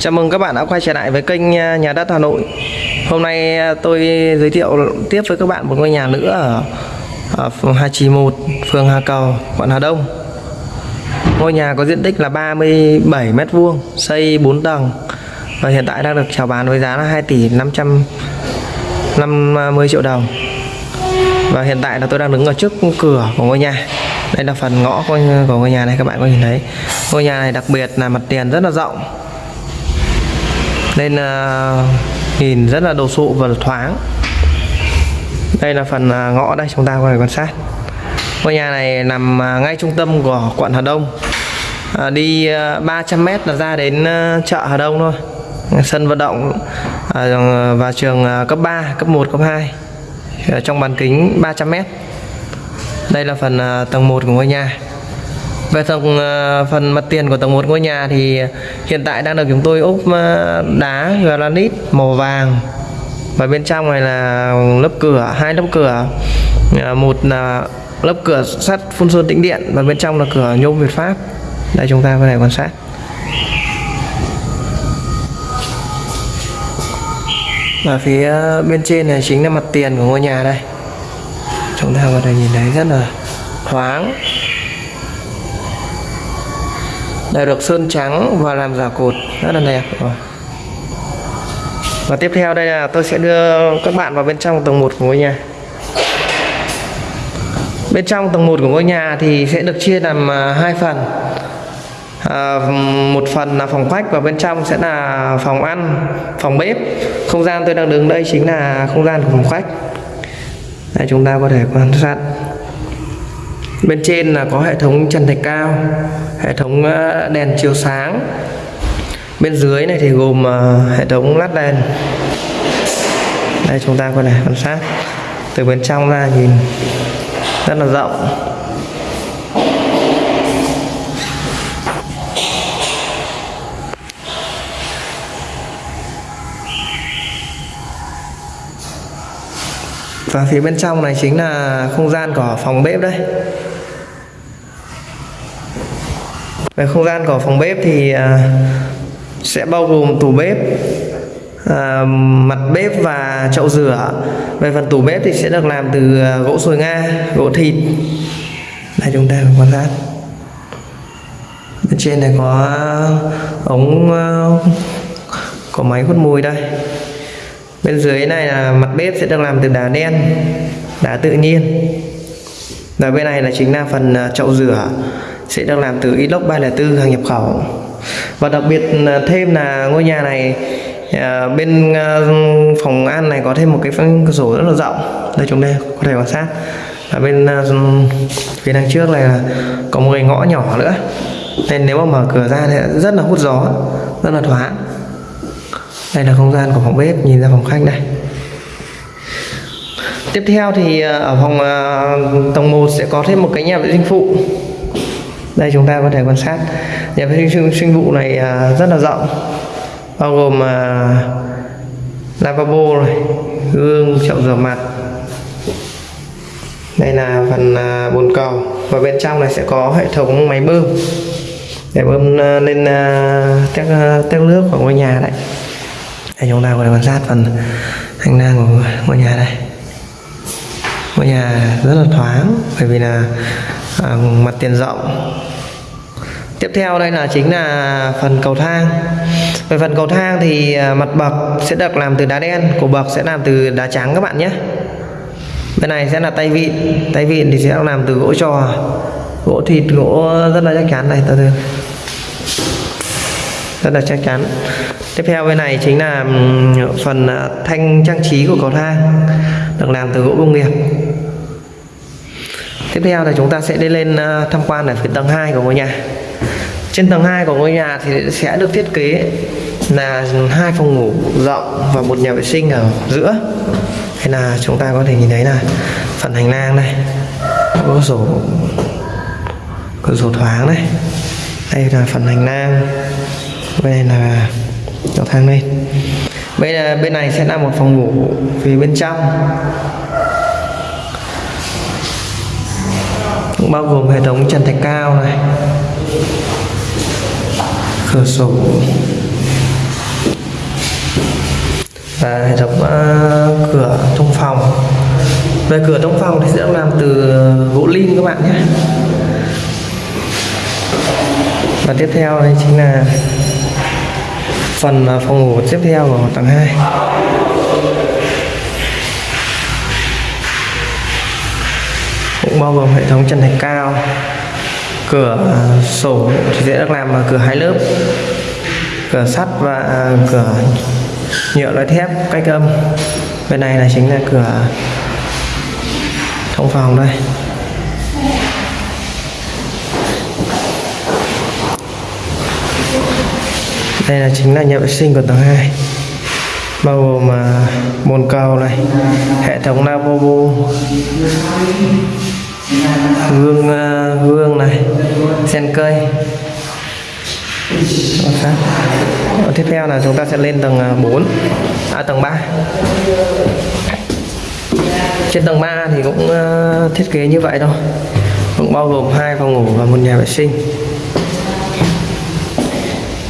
Chào mừng các bạn đã quay trở lại với kênh à, Nhà đất Hà Nội. Hôm nay à, tôi giới thiệu tiếp với các bạn một ngôi nhà nữa ở, ở phường 291, phường Hà Cầu, quận Hà Đông. Ngôi nhà có diện tích là 37m2, xây 4 tầng và hiện tại đang được chào bán với giá là 2 tỷ 550 à, triệu đồng. Và hiện tại là tôi đang đứng ở trước cửa của ngôi nhà. Đây là phần ngõ của của ngôi nhà này các bạn có nhìn thấy. Ngôi nhà này đặc biệt là mặt tiền rất là rộng nên uh, nhìn rất là đồ sộ và thoáng. Đây là phần uh, ngõ đây chúng ta có thể quan sát. Ngôi nhà này nằm uh, ngay trung tâm của quận Hà Đông. À, đi uh, 300m là ra đến uh, chợ Hà Đông thôi. Sân vận động uh, và trường uh, cấp 3 cấp 1 cấp 2 uh, trong bán kính 300m đây là phần uh, tầng 1 của ngôi nhà về tầng ờ, phần mặt tiền của tầng 1 ngôi nhà thì hiện tại đang được chúng tôi ốp ờ, đá granite màu vàng. Và bên trong này là lớp cửa, hai lớp cửa. Ờ, một là lớp cửa sắt phun sơn tĩnh điện và bên trong là cửa nhôm Việt Pháp. Đây, chúng ta có thể quan sát. Và phía bên trên này chính là mặt tiền của ngôi nhà đây. Chúng ta có thể nhìn thấy rất là thoáng đã được sơn trắng và làm giả cột. Rất là đẹp rồi. và tiếp theo đây là tôi sẽ đưa các bạn vào bên trong tầng 1 của ngôi nhà. Bên trong tầng 1 của ngôi nhà thì sẽ được chia làm à, hai phần. À, một phần là phòng khách và bên trong sẽ là phòng ăn phòng bếp. Không gian tôi đang đứng đây chính là không gian của phòng khách. Đây chúng ta có thể quan sát bên trên là có hệ thống trần thạch cao, hệ thống ờ, đèn chiếu sáng. Bên dưới này thì gồm ờ, hệ thống lát đèn. Đây, chúng ta có thể quan sát. Từ bên trong ra nhìn, rất là rộng. Và phía bên trong này chính là không gian của phòng bếp đây về không gian của phòng bếp thì à, sẽ bao gồm tủ bếp à, mặt bếp và chậu rửa. Về phần tủ bếp thì sẽ được làm từ à, gỗ sồi nga gỗ thịt đây chúng ta quan sát. Bên trên này có ống à, có máy hút mùi đây. Bên dưới này là mặt bếp sẽ được làm từ đá đen đá tự nhiên. Và bên này là chính là phần chậu rửa sẽ được làm từ inox 304 hàng nhập khẩu. Và đặc biệt à, thêm là ngôi nhà này à, bên à, phòng ăn này có thêm một cái cửa sổ rất là rộng. Đây chúng đây có thể quan sát. Ở bên à, phía đằng trước này là có một cái ngõ nhỏ nữa. Nên nếu mà mở cửa ra thì rất là hút gió rất là thoáng. Đây là không gian của phòng bếp nhìn ra phòng khách đây. Tiếp theo thì à, ở phòng à, tầng 1 sẽ có thêm một cái nhà vệ sinh phụ đây, chúng ta có thể quan sát. Nhà vệ sinh sinh vụ này à, rất là rộng, bao gồm à, lavabo này, gương, chậu rửa mặt. Đây là phần à, bồn cầu và bên trong này sẽ có hệ thống máy bơm để bơm lên các tét nước của ngôi nhà đấy đây, chúng ta có thể quan sát phần hành lang của ngôi nhà đây ngôi nhà rất là thoáng, bởi vì là à, mặt tiền rộng. Tiếp theo đây là chính là phần cầu thang. Về phần cầu thang thì à, mặt bậc sẽ được làm từ đá đen cổ bậc sẽ làm từ đá trắng các bạn nhé. Bên này sẽ là tay vịn tay vịn thì sẽ làm từ gỗ trò. Gỗ thịt gỗ rất là chắc chắn này từ từ. Rất là chắc chắn. Tiếp theo bên này chính là phần à, thanh trang trí của cầu thang được làm từ gỗ công nghiệp tiếp theo là chúng ta sẽ đi lên ờ, tham quan ở phía tầng 2 của ngôi nhà. Trên tầng 2 của ngôi nhà thì sẽ được thiết kế là hai phòng ngủ rộng và một nhà vệ sinh ở giữa. Hay là chúng ta có thể nhìn thấy là phần hành lang này, có sổ cửa sổ thoáng đây đây là phần hành lang bên này là cầu thang lên. Bên bên này sẽ là một phòng ngủ phía bên trong. Cũng bao gồm hệ thống trần thạch cao này cửa sổ và hệ thống uh, cửa trong phòng. Về cửa trong phòng thì sẽ được làm từ gỗ lim các bạn nhé. Và tiếp theo đây chính là phần ờ, phòng ngủ tiếp theo của tầng 2 bao gồm hệ thống chân thạch cao, cửa à, sổ thì sẽ được làm bằng cửa hai lớp, cửa sắt và à, cửa nhựa loại thép cách âm. Bên này là chính là cửa thông phòng đây đây là chính là nhà vệ sinh của tầng 2 bao gồm mà bồn cầu này, hệ thống lavabo hương ờ, hương này, sen cây Đó. tiếp theo là chúng ta sẽ lên tầng ờ, 4 à tầng 3 trên tầng 3 thì cũng ờ, thiết kế như vậy thôi. Cũng bao gồm hai phòng ngủ và một nhà vệ sinh.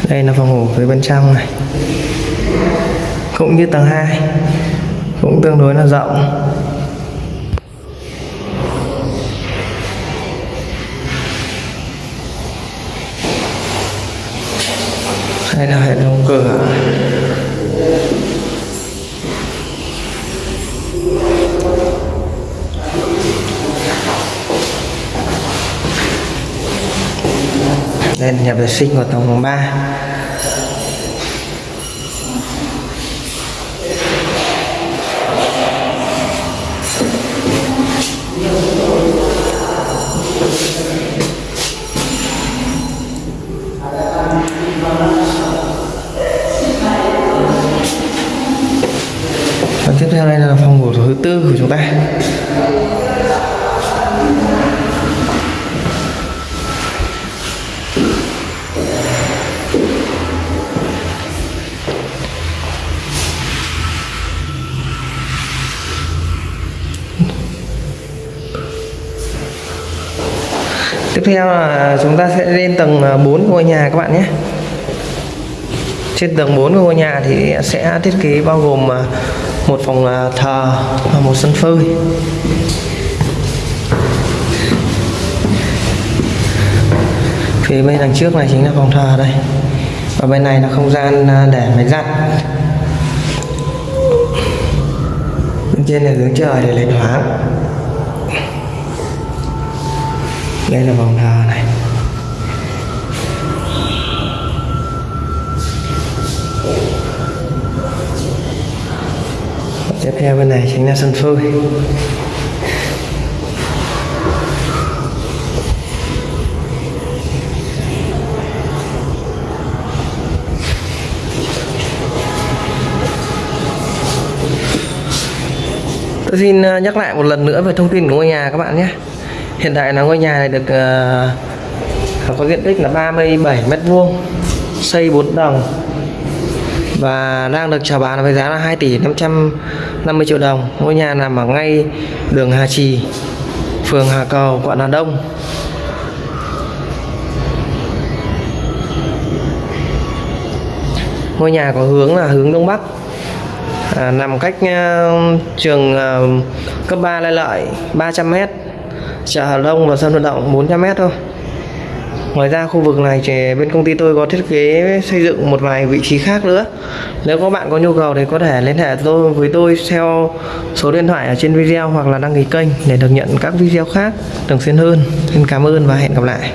Đây là phòng ngủ phía bên trong này. Cũng như tầng 2 cũng tương đối là rộng. Đây là hệ thống cửa đây là nhà vệ sinh của tầng 3 là phòng ngủ thứ tư của chúng ta. Tiếp theo là chúng ta sẽ lên tầng à, 4 của ngôi nhà các bạn nhé. Trên tầng 4 của ngôi nhà thì sẽ thiết kế bao gồm à, một phòng thờ và một sân phơi. Phía bên đằng trước này chính là phòng thờ đây. Và bên này là không gian à, để máy giặt. Bên trên là hướng trời để lấy thoáng. Đây là phòng thờ này. Tiếp theo bên này chính là sân phơi Tôi xin ờ, nhắc lại một lần nữa về thông tin của ngôi nhà các bạn nhé. Hiện tại là ngôi nhà này được uh, có diện tích là 37 mét vuông xây 4 tầng và đang được chào bán với giá là 2 tỷ 50 triệu đồng. Ngôi nhà nằm ở ngay đường Hà Trì phường Hà Cầu quận Hà Đông. Ngôi nhà có hướng là hướng Đông Bắc. À, nằm cách uh, trường uh, cấp 3 Lê Lợi 300m chợ Hà Đông và sân vận động 400m thôi. Ngoài ra khu vực này thì bên công ty tôi có thiết kế xây dựng một vài vị trí khác nữa. Nếu các bạn có nhu cầu thì có thể liên hệ tôi, với tôi theo số điện thoại ở trên video hoặc là đăng ký kênh để được nhận các video khác thường xuyên hơn. Xin cảm ơn và hẹn gặp lại.